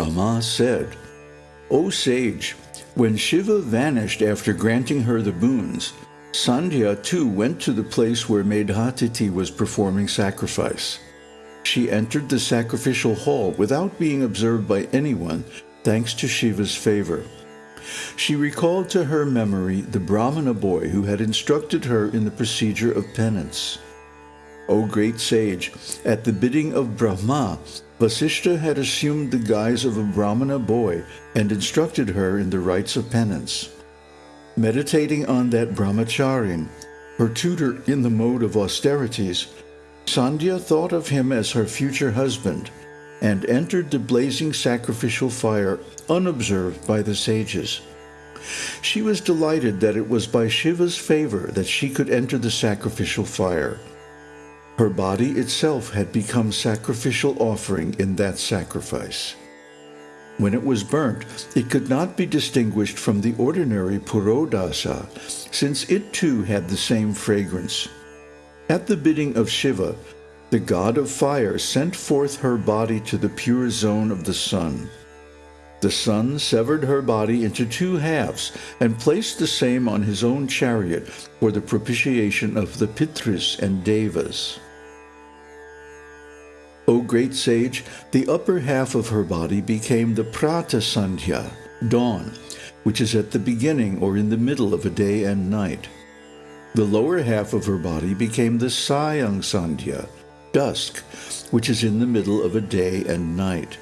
Brahma said, O sage, when Shiva vanished after granting her the boons, Sandhya too went to the place where Medhatithi was performing sacrifice. She entered the sacrificial hall without being observed by anyone, thanks to Shiva's favor. She recalled to her memory the Brahmana boy who had instructed her in the procedure of penance. O great sage, at the bidding of Brahma, Vasishta had assumed the guise of a Brahmana boy and instructed her in the rites of penance. Meditating on that brahmacharin, her tutor in the mode of austerities, Sandhya thought of him as her future husband and entered the blazing sacrificial fire unobserved by the sages. She was delighted that it was by Shiva's favor that she could enter the sacrificial fire. Her body itself had become sacrificial offering in that sacrifice. When it was burnt, it could not be distinguished from the ordinary purodasa, since it too had the same fragrance. At the bidding of Shiva, the god of fire sent forth her body to the pure zone of the sun. The sun severed her body into two halves and placed the same on his own chariot for the propitiation of the Pitris and Devas. O great sage, the upper half of her body became the Prata Sandhya, dawn, which is at the beginning or in the middle of a day and night. The lower half of her body became the Sayang Sandhya, dusk, which is in the middle of a day and night.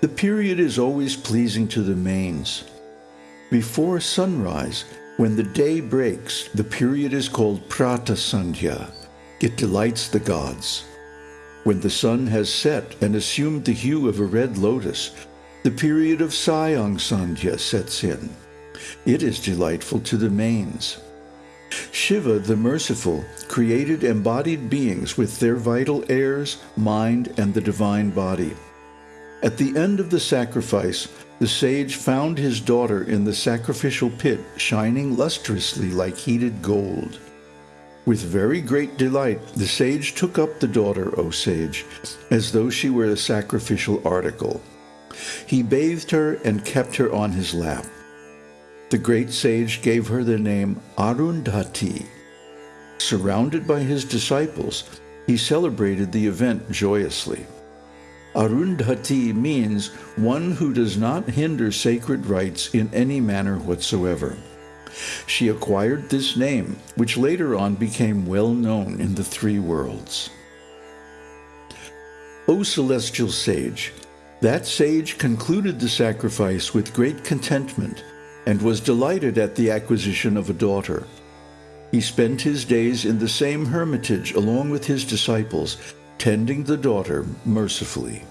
The period is always pleasing to the Manes. Before sunrise, when the day breaks, the period is called Prata Sandhya. It delights the gods. When the sun has set and assumed the hue of a red lotus, the period of Sayang Sandhya sets in. It is delightful to the Manes. Shiva, the merciful, created embodied beings with their vital airs, mind, and the divine body. At the end of the sacrifice, the sage found his daughter in the sacrificial pit shining lustrously like heated gold. With very great delight, the sage took up the daughter, O sage, as though she were a sacrificial article. He bathed her and kept her on his lap. The great sage gave her the name Arundhati. Surrounded by his disciples, he celebrated the event joyously. Arundhati means one who does not hinder sacred rites in any manner whatsoever. She acquired this name, which later on became well known in the three worlds. O celestial sage, that sage concluded the sacrifice with great contentment and was delighted at the acquisition of a daughter. He spent his days in the same hermitage along with his disciples, tending the daughter mercifully.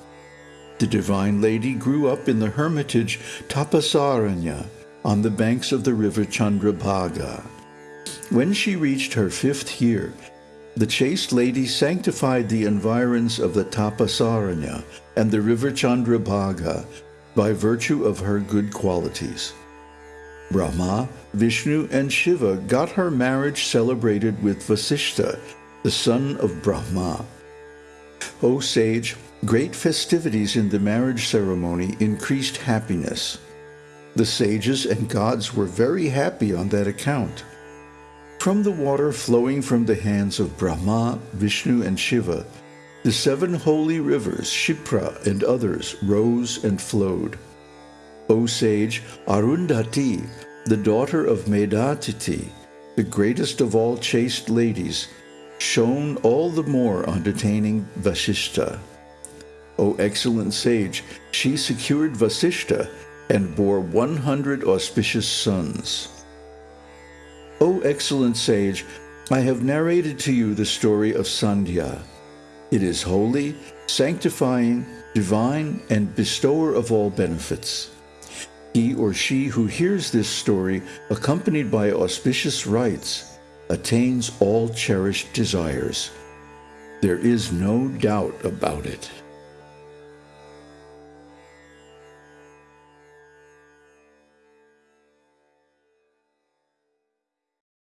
The divine lady grew up in the hermitage Tapasaranya, on the banks of the river Chandrabhaga. When she reached her fifth year, the chaste lady sanctified the environs of the Tapasaranya and the river Chandrabhaga by virtue of her good qualities. Brahma, Vishnu, and Shiva got her marriage celebrated with Vasishta, the son of Brahma. O sage, great festivities in the marriage ceremony increased happiness. The sages and gods were very happy on that account. From the water flowing from the hands of Brahma, Vishnu, and Shiva, the seven holy rivers, Shipra and others, rose and flowed. O sage Arundhati, the daughter of Medhatithi, the greatest of all chaste ladies, shone all the more on detaining Vasishta. O excellent sage, she secured Vasishta and bore 100 auspicious sons. O excellent sage, I have narrated to you the story of Sandhya. It is holy, sanctifying, divine, and bestower of all benefits. He or she who hears this story, accompanied by auspicious rites, attains all cherished desires. There is no doubt about it.